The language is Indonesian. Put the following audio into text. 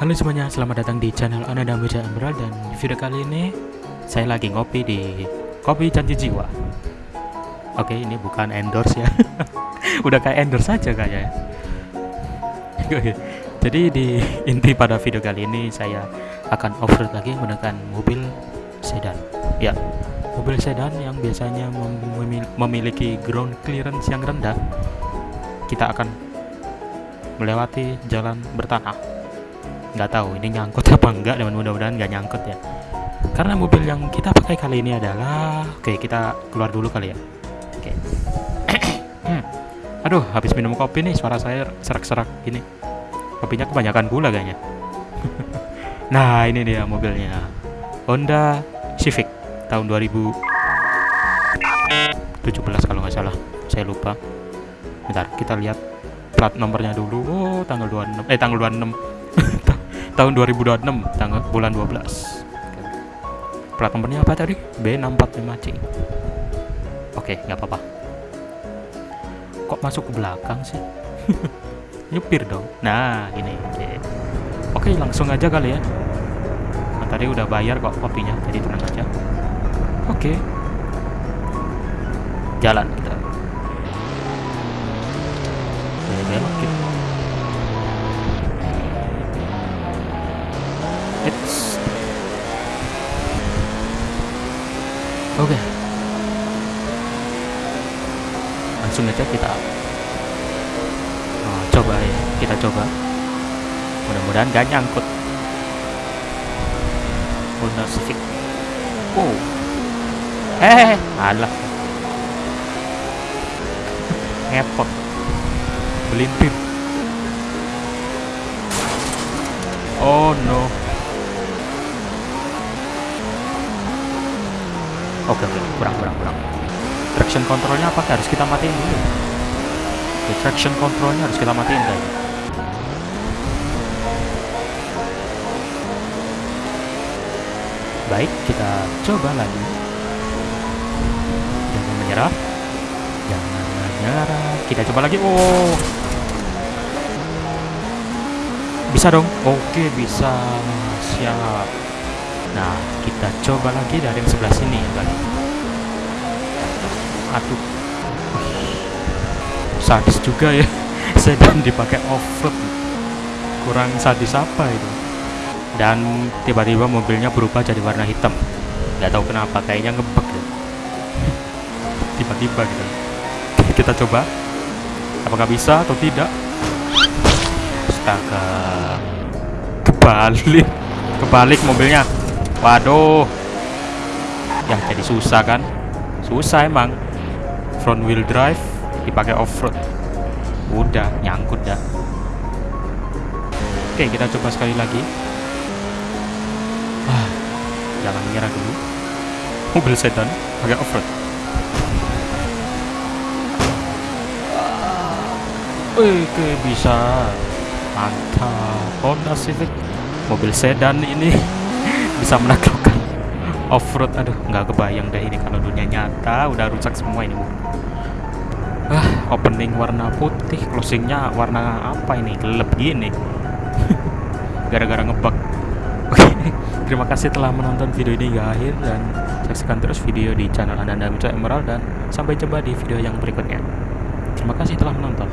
Halo semuanya, selamat datang di channel Ananda Muja Emerald dan video kali ini saya lagi ngopi di Kopi Janji Jiwa. Oke, ini bukan endorse ya. Udah kayak endorse saja kayaknya. Jadi di inti pada video kali ini saya akan off-road lagi menggunakan mobil sedan. Ya, mobil sedan yang biasanya mem- memiliki ground clearance yang rendah. Kita akan melewati jalan bertanah nggak tahu ini nyangkut apa enggak dan mudah-mudahan nggak nyangkut ya. Karena mobil yang kita pakai kali ini adalah oke kita keluar dulu kali ya. Oke. Aduh habis minum kopi nih suara saya serak-serak gini. Kopinya kebanyakan gula kayaknya. Nah ini dia mobilnya. Honda Civic tahun 2017 kalau nggak salah. Saya lupa. Bentar kita lihat plat nomornya dulu. Oh tanggal 26 eh tanggal 26 tahun 2026 tanggal bulan 12 plat nomornya apa tadi? B645C oke nggak apa-apa. Kok masuk ke belakang sih? Nyupir dong. Nah ini oke. Oke langsung aja kali ya. Nah, tadi udah bayar kok kopinya jadi tenang aja. Oke. Jalan kita. Belok gitu Langsung aja kita oh, coba ya, kita coba. Mudah-mudahan gak nyangkut. Honda Civic. Oh. Eh, alah. Ngepot. Belintir. Oh no. Oke oke kurang kurang kurang. Traction controlnya apakah harus kita matiin dulu? Oke, traction controlnya harus kita matiin guys. Baik kita coba lagi. Jangan menyerah. Jangan menyerah. Kita coba lagi. Oh. Bisa dong. Oke bisa. Siap. Nah, kita coba lagi dari yang sebelah sini kali. Aduh. Sadis juga ya. Sedan dipakai off-road. Kurang sadis apa itu? Dan tiba-tiba mobilnya berubah jadi warna hitam. Gak tahu kenapa, kayaknya ngebug deh. Tiba-tiba gitu. Kita coba. Apakah bisa atau tidak? Astaga. Kebalik. Kebalik mobilnya. Waduh. Ya jadi susah kan? Susah emang. Front wheel drive dipakai off-road. Udah nyangkut dah. Oke, kita coba sekali lagi. Ah, jangan menyerah dulu. Mobil sedan pakai off-road. Oke, bisa. Mantap. Honda Civic mobil sedan ini bisa menaklukkan off-road aduh nggak kebayang deh ini kalau dunia nyata udah rusak semua ini ah opening warna putih closingnya warna apa ini? Gelap gini. Gara-gara ngebug. Oke terima kasih telah menonton video ini hingga akhir dan saksikan terus video di channel Ananda Mitra Emerald dan sampai jumpa di video yang berikutnya. Terima kasih telah menonton